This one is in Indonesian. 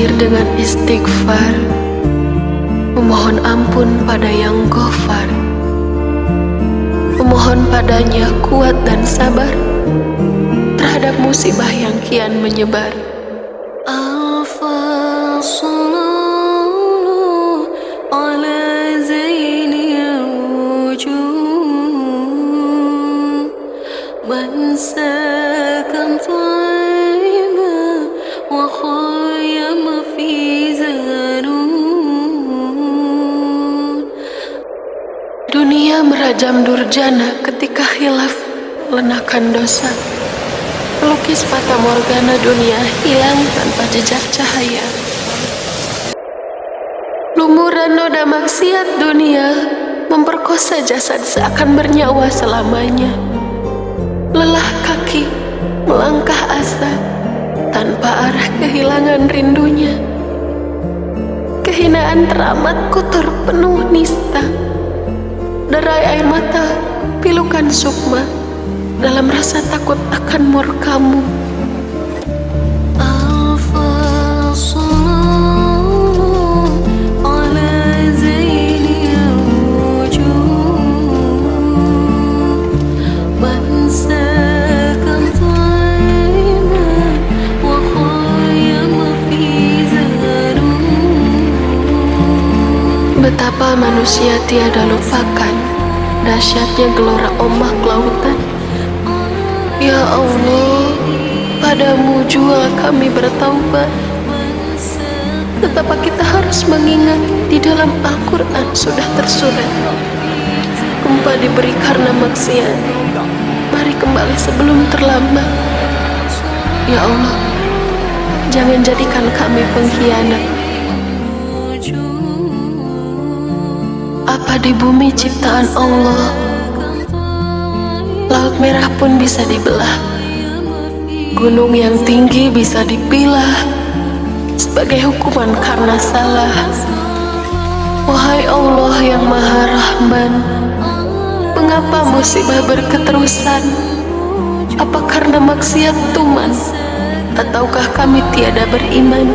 Syair dengan istighfar. Memohon ampun pada yang gofar Memohon padanya kuat dan sabar Terhadap musibah yang kian menyebar. Ala Merajam durjana ketika hilaf lenakan dosa. Pelukis fata morgana dunia hilang tanpa jejak cahaya. Lumuran noda maksiat dunia memperkosa jasad seakan bernyawa selamanya. Lelah kaki melangkah asa tanpa arah kehilangan rindunya. Kehinaan teramat kotor penuh nista Derai air mata, pilukan sukma dalam rasa takut akan murkamu. Betapa manusia tiada lupakan Dahsyatnya gelora ombak lautan. Ya Allah Padamu jua kami bertaubat. Betapa kita harus mengingat Di dalam Al-Quran sudah tersurat. Gempa diberi karena maksiat. Mari kembali sebelum terlambat. Ya Allah Jangan jadikan kami pengkhianat Apa di bumi ciptaan Allah? Laut merah pun bisa dibelah. Gunung yang tinggi bisa dipilah. Sebagai hukuman karena salah. Wahai Allah yang maha rahman Mengapa musibah berketerusan? Apa karena maksiat tuman Ataukah kami tiada beriman